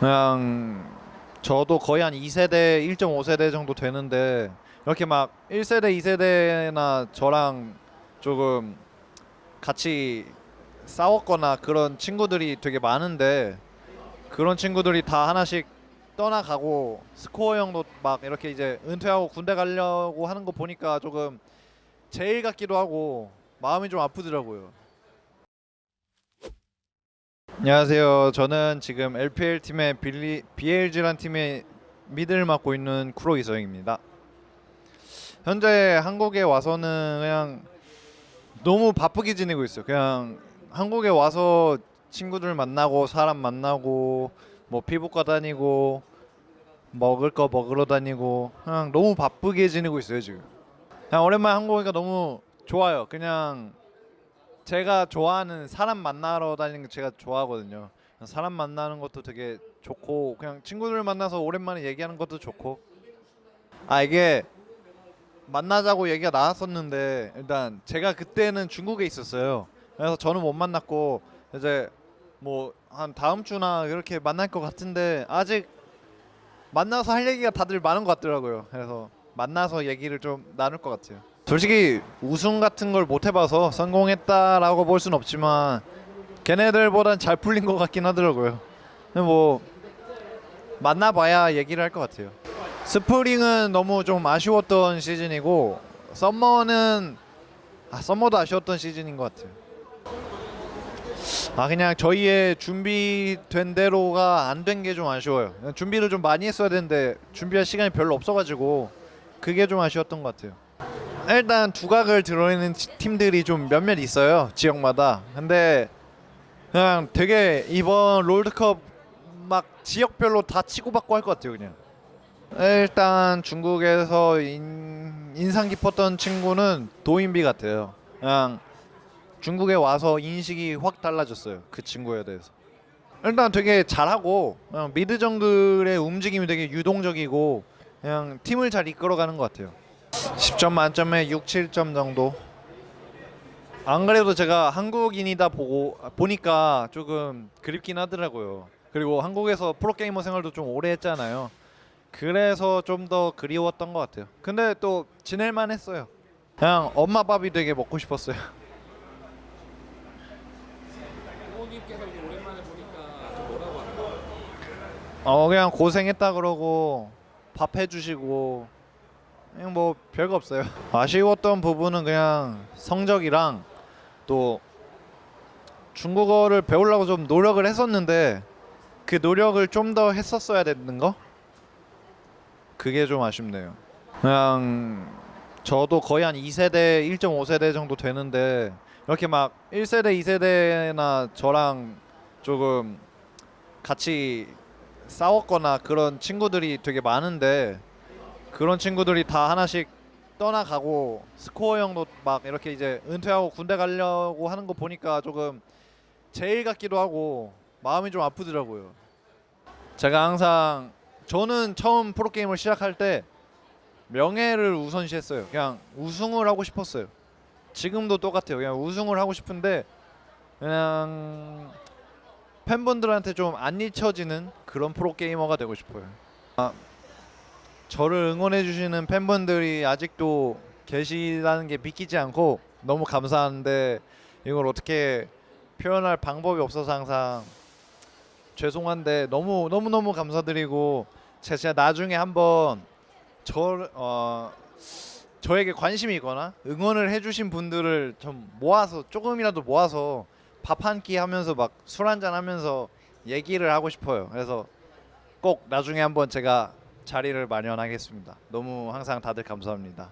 그냥 저도 거의 한 2세대, 1.5세대 정도 되는데 이렇게 막 1세대, 2세대나 저랑 조금 같이 싸웠거나 그런 친구들이 되게 많은데 그런 친구들이 다 하나씩 떠나가고 스코어 형도 막 이렇게 이제 은퇴하고 군대 가려고 하는 거 보니까 조금 제일 같기도 하고 마음이 좀 아프더라고요. 안녕하세요. 저는 지금 LPL 팀의 빌리 BLG란 팀의 미드를 맡고 있는 쿠로 이서영입니다. 현재 한국에 와서는 그냥 너무 바쁘게 지내고 있어요. 그냥 한국에 와서 친구들 만나고 사람 만나고 뭐 피부과 다니고 먹을 거 먹으러 다니고 그냥 너무 바쁘게 지내고 있어요 지금. 그냥 오랜만에 한국 오니까 너무 좋아요. 그냥 제가 좋아하는 사람 만나러 다니는 거 제가 좋아하거든요. 사람 만나는 것도 되게 좋고 그냥 친구들 만나서 오랜만에 얘기하는 것도 좋고 아 이게 만나자고 얘기가 나왔었는데 일단 제가 그때는 중국에 있었어요. 그래서 저는 못 만났고 이제 뭐 한 다음 주나 이렇게 만날 것 같은데 아직 만나서 할 얘기가 다들 많은 것 같더라고요. 그래서 만나서 얘기를 좀 나눌 것 같아요. 솔직히 우승 같은 걸 못 해봐서 성공했다라고 볼 순 없지만 걔네들보단 잘 풀린 것 같긴 하더라고요. 뭐 만나봐야 얘기를 할 것 같아요. 스프링은 너무 좀 아쉬웠던 시즌이고 썸머는 아 썸머도 아쉬웠던 시즌인 것 같아요. 아 그냥 저희의 준비된 대로가 안 된 게 좀 아쉬워요. 준비를 좀 많이 했어야 되는데 준비할 시간이 별로 없어가지고 그게 좀 아쉬웠던 것 같아요. 일단 두각을 드러내는 지- 팀들이 좀 몇몇 있어요 지역마다. 근데 그냥 되게 이번 롤드컵 막 지역별로 다 치고받고 할 것 같아요 그냥. 일단 중국에서 인, 인상 깊었던 친구는 도인비 같아요. 그냥 중국에 와서 인식이 확 달라졌어요. 그 친구에 대해서. 일단 되게 잘하고 미드 정글의 움직임이 되게 유동적이고 그냥 팀을 잘 이끌어가는 것 같아요. 10점 만점에 6, 7점 정도. 안 그래도 제가 한국인이다 보고 보니까 조금 그립긴 하더라고요. 그리고 한국에서 프로게이머 생활도 좀 오래 했잖아요. 그래서 좀 더 그리웠던 것 같아요. 근데 또 지낼만 했어요. 그냥 엄마 밥이 되게 먹고 싶었어요. 어 그냥 고생했다 그러고 밥 해주시고 그냥 뭐 별거 없어요. 아쉬웠던 부분은 그냥 성적이랑 또 중국어를 배우려고 좀 노력을 했었는데 그 노력을 좀 더 했었어야 되는 거 그게 좀 아쉽네요. 그냥 저도 거의 한 2세대, 1.5세대 정도 되는데 이렇게 막 1세대, 2세대나 저랑 조금 같이 싸웠거나 그런 친구들이 되게 많은데 그런 친구들이 다 하나씩 떠나가고 스코어 형도 막 이렇게 이제 은퇴하고 군대 가려고 하는 거 보니까 조금 제일 같기도 하고 마음이 좀 아프더라고요. 제가 항상 저는 처음 프로게임을 시작할 때 명예를 우선시했어요. 그냥 우승을 하고 싶었어요. 지금도 똑같아요. 그냥 우승을 하고 싶은데 그냥 팬분들한테 좀 안 잊혀지는 그런 프로게이머가 되고 싶어요. 아, 저를 응원해 주시는 팬분들이 아직도 계시다는 게 믿기지 않고 너무 감사한데 이걸 어떻게 표현할 방법이 없어서 항상 죄송한데 너무 너무 너무 감사드리고 제가 나중에 한번 저 어, 저에게 관심이 있거나 응원을 해주신 분들을 좀 모아서 조금이라도 모아서 밥 한 끼 하면서 막 술 한잔 하면서 얘기를 하고 싶어요. 그래서 꼭 나중에 한번 제가 자리를 마련하겠습니다. 너무 항상 다들 감사합니다.